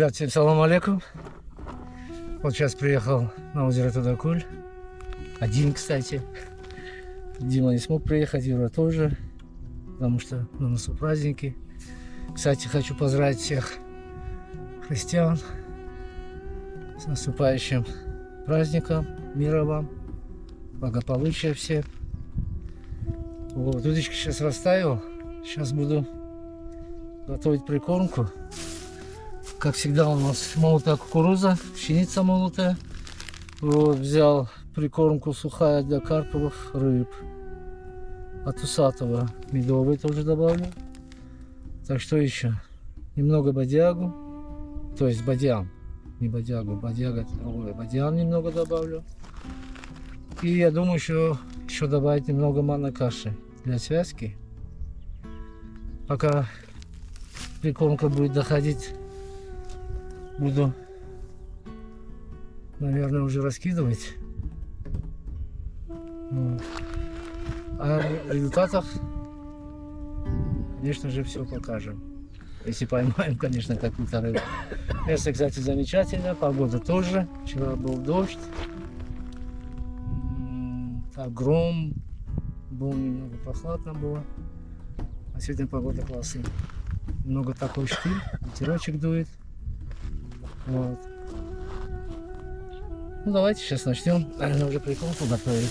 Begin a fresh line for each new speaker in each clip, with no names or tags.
Ребят, всем салам алейкум. Вот сейчас приехал на озеро Тудакуль. Один, кстати. Дима не смог приехать, Юра тоже. Потому что на носу праздники. Кстати, хочу поздравить всех христиан с наступающим праздником. Мира вам, благополучия всем. Вот, удочки сейчас расставил. Сейчас буду готовить прикормку. Как всегда у нас молотая кукуруза, пшеница молотая. Вот, взял прикормку сухая для карповых рыб. От усатого медовый тоже добавлю. Так что еще? Немного бодягу. То есть бадьян. Не бодягу, бодяга другое. Бадьян немного добавлю. И я думаю, еще, еще добавить немного манной каши для связки. Пока прикормка будет доходить, буду, наверное, уже раскидывать. Вот. А о результатах, конечно же, все покажем. Если поймаем, конечно, какую-то рыбу. Место, кстати, замечательное. Погода тоже. Вчера был дождь. Так, гром. Было немного прохладно было. А сегодня погода классная. Много такой штиль. Ветерочек дует. Вот. Ну давайте сейчас начнем. Наверное, уже приколку готовить.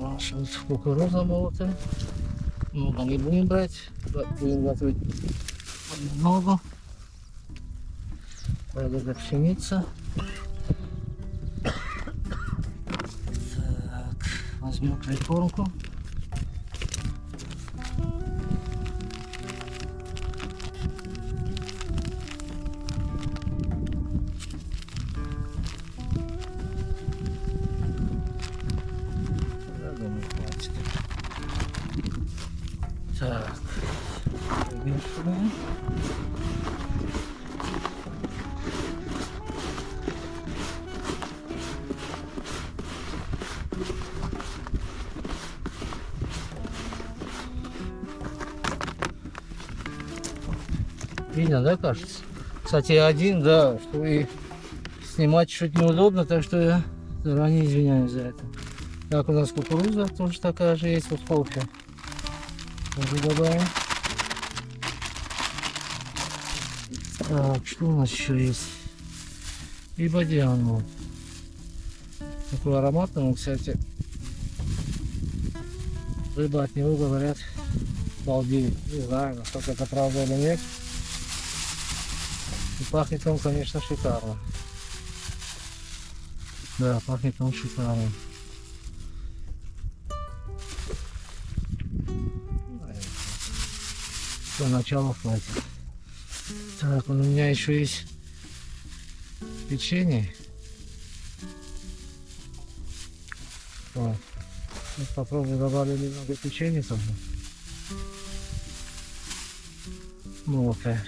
Наша вот кукуруза молотая. Много не будем брать. Будем готовить много. Это пшеница. Так, возьмем прикормку. Видно, да, кажется? Кстати, один, да, что и снимать чуть неудобно, так что я заранее извиняюсь за это. Так, у нас кукуруза тоже такая же есть, вот кофе. Тоже добавим. Так, что у нас еще есть? И вот. Такой ароматный, он, кстати. Рыба от него говорят балдеет. Не знаю, насколько это правда или нет. Пахнет он, конечно, шикарно. Да, пахнет он шикарно. До начала хватит. Так, у меня еще есть печенье. Вот. Вот попробую добавлю немного печенья тоже. Молотое.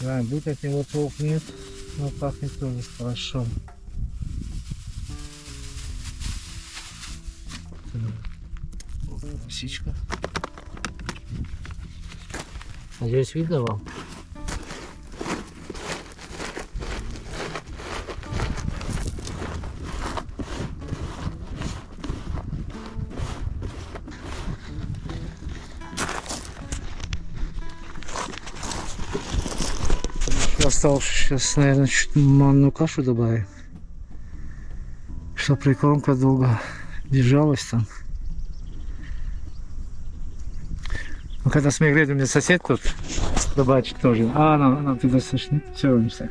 Да, будет от него толк нет, но пахнет тоже хорошо. Лисичка. Надеюсь, видно вам? Осталось сейчас, наверное, чуть манную кашу добавим. Чтобы прикормка долго держалась там. Ну, когда смех у меня сосед тут рыбачит тоже. А, она, она туда слышит. Все, не так.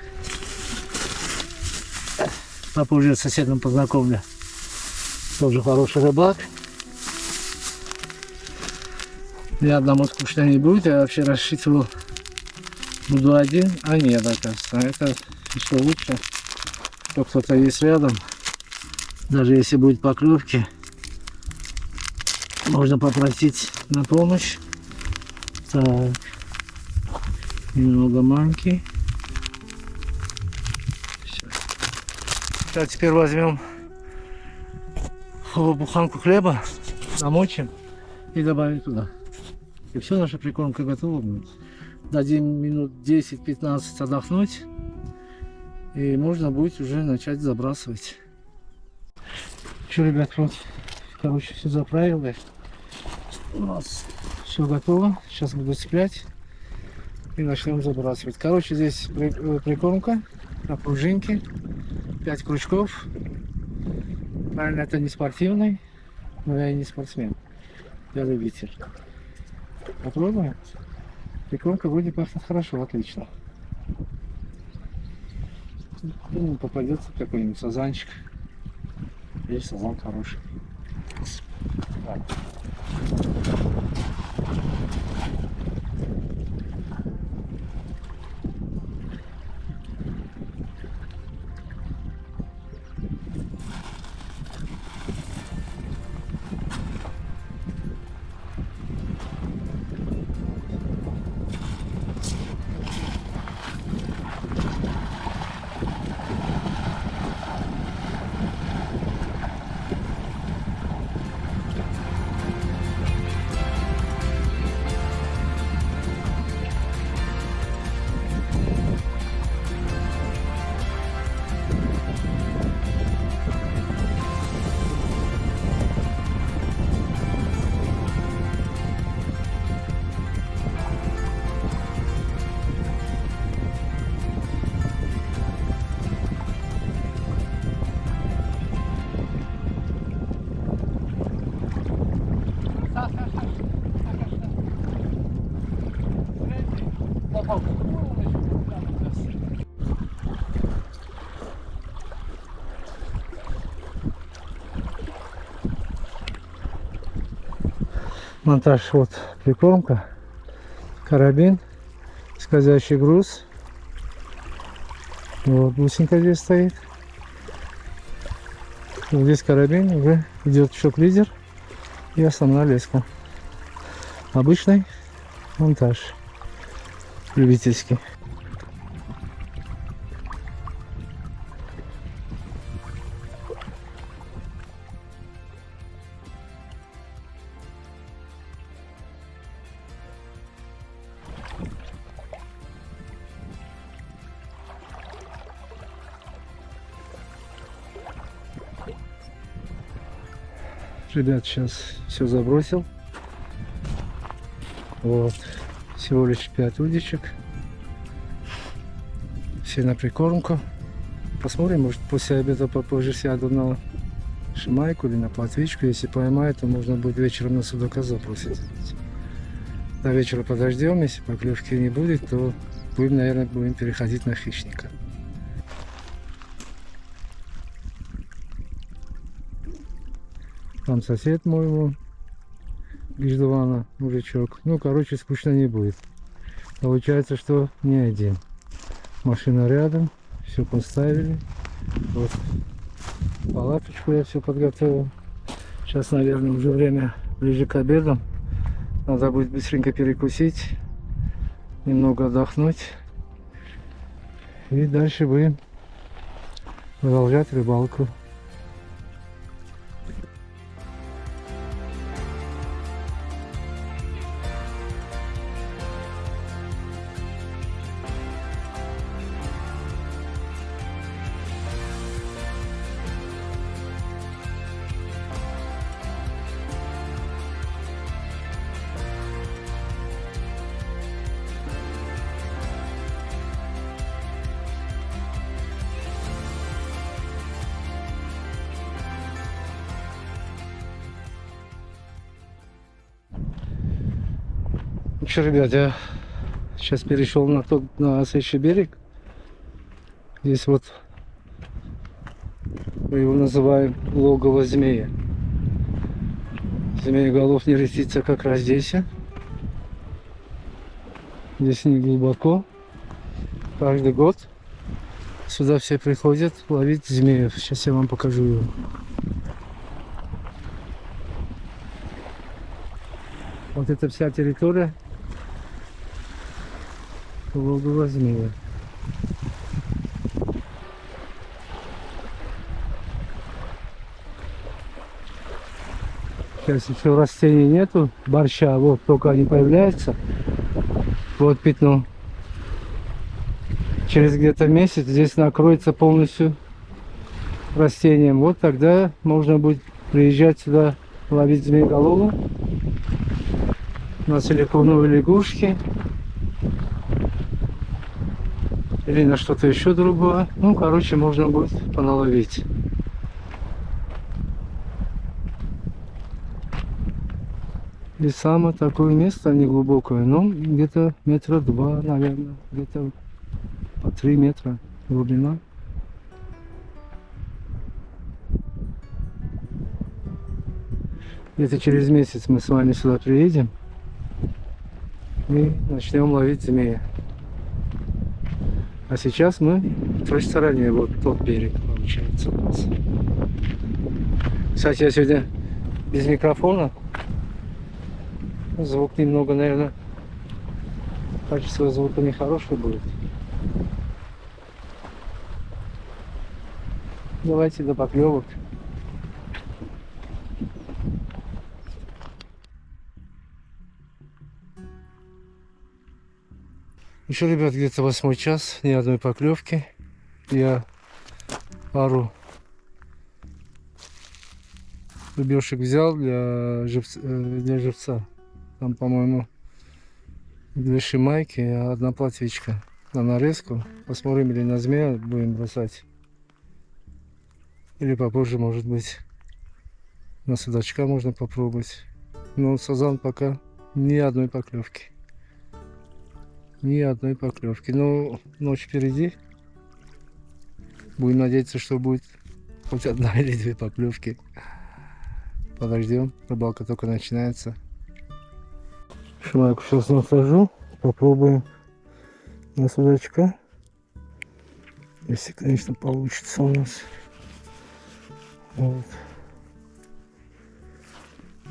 Папа с соседом познакомлю. Тоже хороший рыбак. Я одному скучно не будет. Я вообще рассчитывал, буду один. А нет, оказывается. Это еще лучше, что кто-то есть рядом. Даже если будет поклевки, можно попросить на помощь. Так. Немного манки. Так, теперь возьмем буханку хлеба, намочим и добавим туда. И все, наша прикормка готова будет. Дадим минут 10-15 отдохнуть. И можно будет уже начать забрасывать. Что, ребят, вот, короче, все заправили. У нас все готово. Сейчас буду цеплять. И начнем забрасывать. Короче, здесь э, прикормка на пружинке. 5 крючков. Правильно, это не спортивный, но я и не спортсмен. Я любитель. Попробуем. Прикормка вроде пахнет хорошо, отлично. Ну, попадется какой-нибудь сазанчик. Есть сазан хороший. Так. Монтаж вот прикормка карабин скользящий груз. Вот бусинка здесь стоит. Вот здесь карабин уже идет шок-лидер и основная леска. Обычный монтаж любительский ребят сейчас все забросил. Вот. Всего лишь 5 удочек. Все на прикормку. Посмотрим может после обеда попозже сяду на шимайку или на платвичку если поймаю то можно будет вечером на судака забросить до вечера подождем если поклевки не будет то будем наверное будем переходить на хищника Там сосед мой вон. Гиждована, мужичок. Ну, короче, скучно не будет. Получается, что не один. Машина рядом. Все поставили. Вот. Палаточку я все подготовил. Сейчас, наверное, уже время ближе к обеду. Надо будет быстренько перекусить. Немного отдохнуть. И дальше будем продолжать рыбалку. Что, ребят, я сейчас перешел на тот, на следующий берег. Здесь вот мы его называем логово змея. голов не растится как раз здесь. Здесь не глубоко. Каждый год сюда все приходят ловить змеев. Сейчас я вам покажу его. Вот эта вся территория Логово змея. Сейчас еще растений нету, борща, вот только они появляются. Вот пятно. Через где-то месяц здесь накроется полностью растением. Вот тогда можно будет приезжать сюда ловить змееголову на силиконовые лягушки или на что-то еще другое. Ну, короче, можно будет поналовить. И самое такое место неглубокое, ну, где-то метра два, наверное, где-то по три метра глубина. Где-то через месяц мы с вами сюда приедем и начнем ловить змея. А сейчас мы в той стороне, вот тот берег получается у нас. Кстати, я сегодня без микрофона. Звук немного, наверное, качество звука нехорошее будет. Давайте до поклевок. Еще, ребят, где-то восьмой час, ни одной поклевки. Я пару рыбешек взял для, живца, э, для живца. Там, по-моему, две шимайки, одна платвичка на нарезку. Посмотрим, или на змея будем бросать. Или попозже, может быть, на судачка можно попробовать. Но сазан пока ни одной поклевки. Ни одной поклевки. Но ночь впереди. Будем надеяться, что будет хоть одна или две поклевки. Подождем. Рыбалка только начинается. Шмайку сейчас насажу. Попробуем на судачка. Если, конечно, получится у нас. Вот.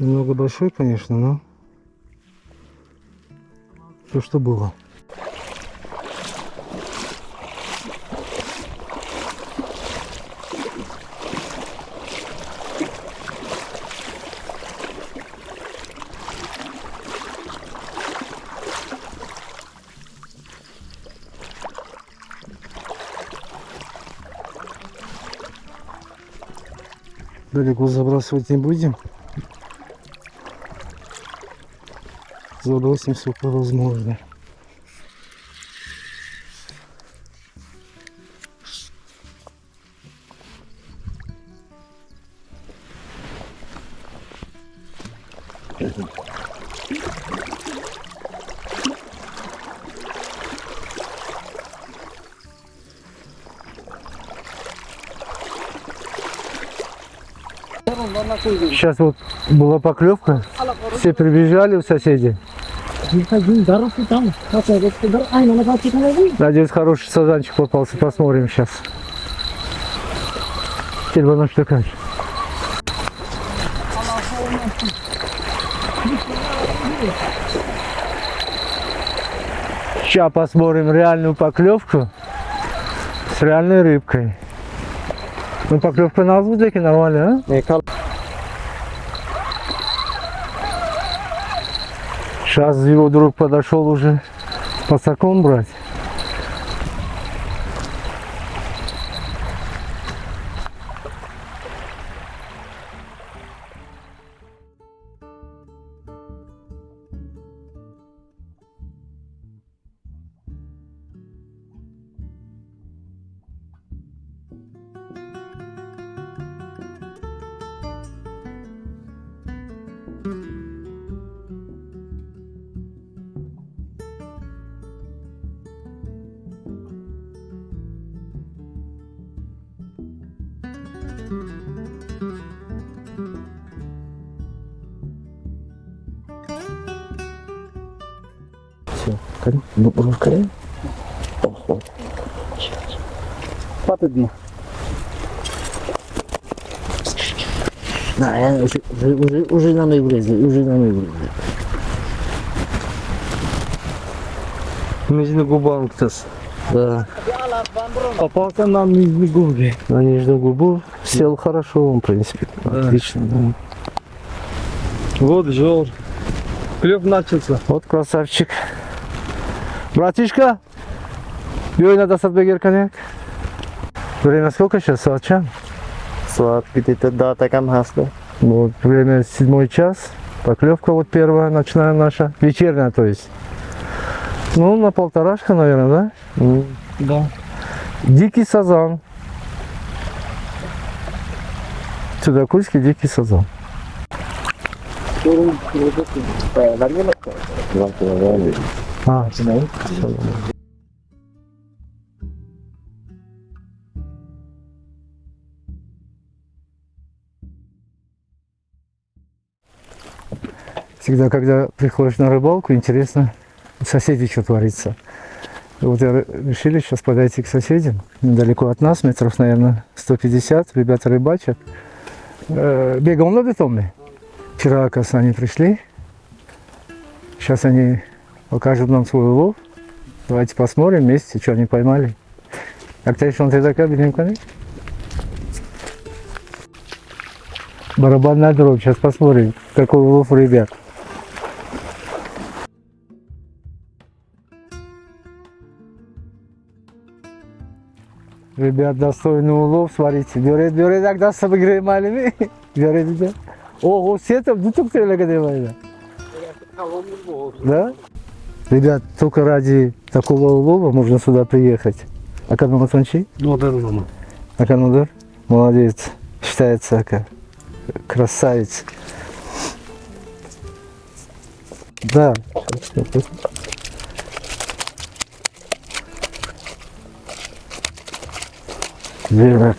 Немного большой, конечно, но то, что было. Далеко забрасывать не будем. Забросим сколько возможно. Сейчас вот была поклевка. Все прибежали у соседей. Надеюсь, хороший сазанчик попался. Посмотрим сейчас. Телефон что как? Сейчас посмотрим реальную поклевку с реальной рыбкой. Ну поклевка на воздухе нормально, а? Сейчас его друг подошел уже пасаком брать. Все, ну, рукой. Ого. Паты дно. Да, я уже, уже, уже, уже на мной влезли, уже на мной влезли. Нижний губам ктас. Да. Попался на нижней губе. На нижнюю губу сел хорошо, он, в принципе. Да. Отлично, да.
Вот жор. Клев начался.
Вот красавчик. Братишка, бей надо садбегер коньяк. Время сколько сейчас? Саатчан?
Сват где-то да, таком хасло.
Вот, время седьмой час. Поклевка вот первая, ночная наша. Вечерняя, то есть. Ну, на полторашка, наверное, да?
Да.
Дикий сазан. Чудакульский дикий сазан. А, всегда, когда приходишь на рыбалку, интересно, у соседей что творится. Вот я решили сейчас подойти к соседям, недалеко от нас, метров, наверное, 150, ребята рыбачат. Бегом надо Томми? Вчера, оказывается, они пришли. Сейчас они покажут нам свой улов. Давайте посмотрим вместе, что они поймали. Tekrar benim kanal. Барабанная дробь. Сейчас посмотрим, какой улов у ребят. Ребят, достойный улов, смотрите. Берет, берет, когда с обыграем малыми. Берет, берет. Ого, сетом, ну только ты Да? Ребят, только ради такого улова можно сюда приехать. А как вам Сончи?
Ну, да, да,
Аканудер? Молодец. Считается как красавец. Да. Верно.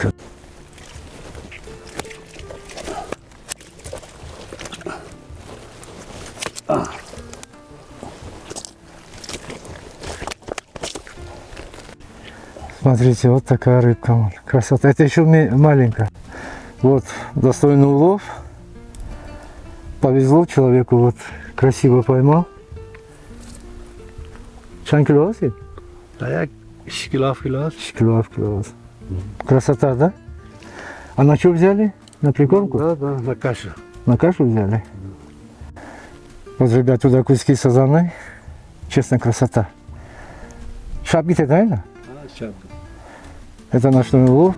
Смотрите, вот такая рыбка. Красота. Это еще маленькая. Вот, достойный улов. Повезло человеку, вот, красиво поймал. Чан килограмм?
Да, я шкилов, килов.
Килограмм, килограмм. Красота, да? А на что взяли? На прикормку?
Да, да, на кашу.
На кашу взяли? Вот, ребят, туда куски сазаны. Честно, красота. Шапки-то, да?
А,
Это ночной улов.